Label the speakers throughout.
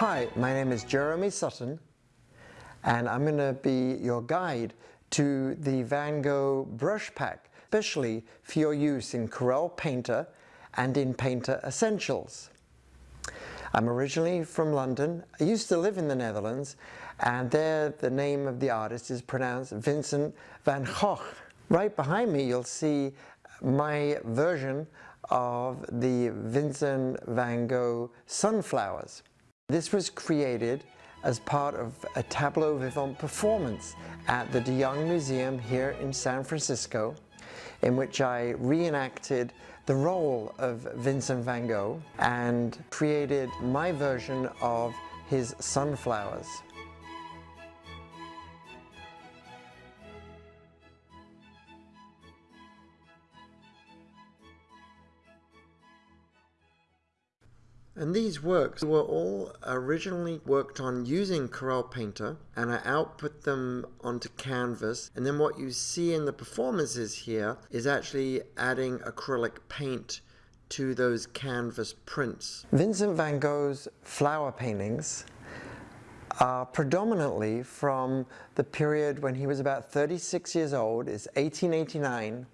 Speaker 1: Hi, my name is Jeremy Sutton and I'm going to be your guide to the Van Gogh brush pack, especially for your use in Corel Painter and in Painter Essentials. I'm originally from London. I used to live in the Netherlands and there the name of the artist is pronounced Vincent van Gogh. Right behind me you'll see my version of the Vincent van Gogh sunflowers. This was created as part of a tableau vivant performance at the De Young Museum here in San Francisco in which I reenacted the role of Vincent van Gogh and created my version of his sunflowers. And these works were all originally worked on using Corel Painter and I output them onto canvas and then what you see in the performances here is actually adding acrylic paint to those canvas prints. Vincent van Gogh's flower paintings are predominantly from the period when he was about 36 years old, it's 1889,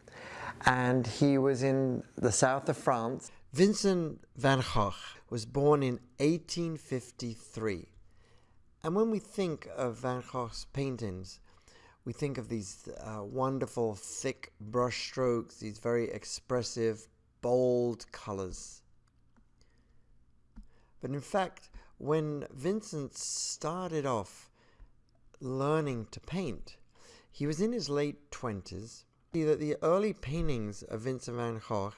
Speaker 1: and he was in the south of France. Vincent van Gogh was born in 1853. And when we think of Van Gogh's paintings, we think of these uh, wonderful thick brush strokes, these very expressive, bold colors. But in fact, when Vincent started off learning to paint, he was in his late 20s. That the early paintings of Vincent van Gogh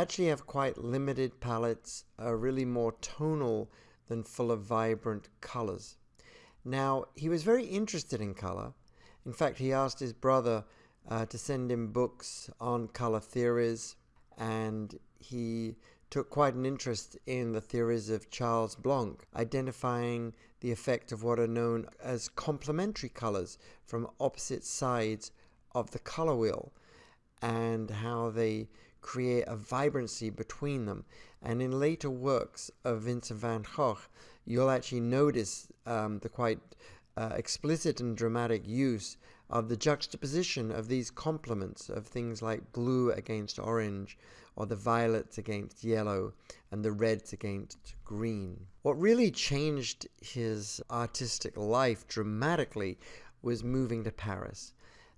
Speaker 1: actually have quite limited palettes, are really more tonal than full of vibrant colors. Now, he was very interested in color. In fact, he asked his brother uh, to send him books on color theories, and he took quite an interest in the theories of Charles Blanc, identifying the effect of what are known as complementary colors from opposite sides of the color wheel, and how they create a vibrancy between them. And in later works of Vincent van Gogh, you'll actually notice um, the quite uh, explicit and dramatic use of the juxtaposition of these complements of things like blue against orange, or the violets against yellow, and the reds against green. What really changed his artistic life dramatically was moving to Paris.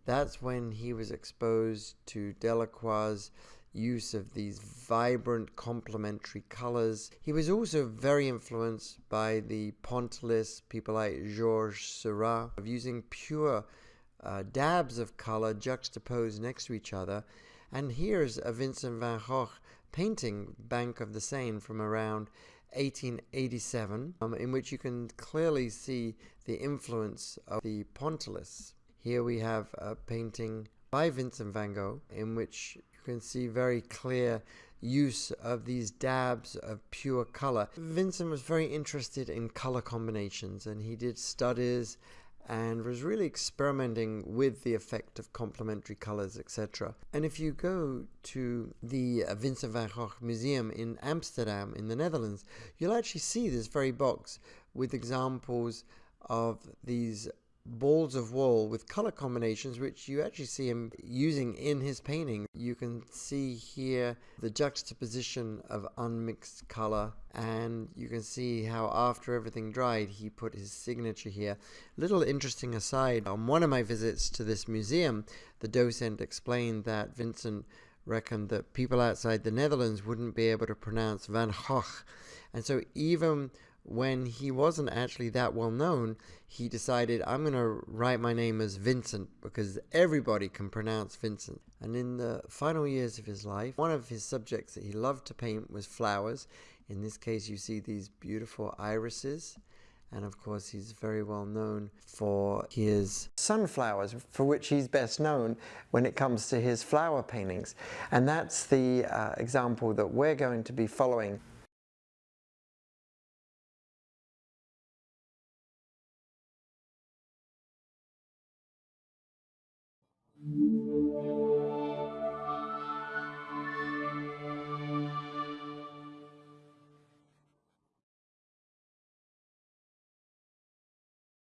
Speaker 1: That's when he was exposed to Delacroix's use of these vibrant complementary colors. He was also very influenced by the Pointillists, people like Georges Seurat, of using pure uh, dabs of color juxtaposed next to each other. And here's a Vincent van Gogh painting, Bank of the Seine, from around 1887, um, in which you can clearly see the influence of the Pointillists. Here we have a painting by Vincent van Gogh in which can see very clear use of these dabs of pure color. Vincent was very interested in color combinations and he did studies and was really experimenting with the effect of complementary colors, etc. And if you go to the Vincent van Gogh Museum in Amsterdam, in the Netherlands, you'll actually see this very box with examples of these balls of wool with color combinations which you actually see him using in his painting. You can see here the juxtaposition of unmixed color and you can see how after everything dried he put his signature here. Little interesting aside, on one of my visits to this museum the docent explained that Vincent reckoned that people outside the Netherlands wouldn't be able to pronounce Van Gogh and so even when he wasn't actually that well known, he decided, I'm going to write my name as Vincent because everybody can pronounce Vincent. And in the final years of his life, one of his subjects that he loved to paint was flowers. In this case, you see these beautiful irises. And of course, he's very well known for his sunflowers, for which he's best known when it comes to his flower paintings. And that's the uh, example that we're going to be following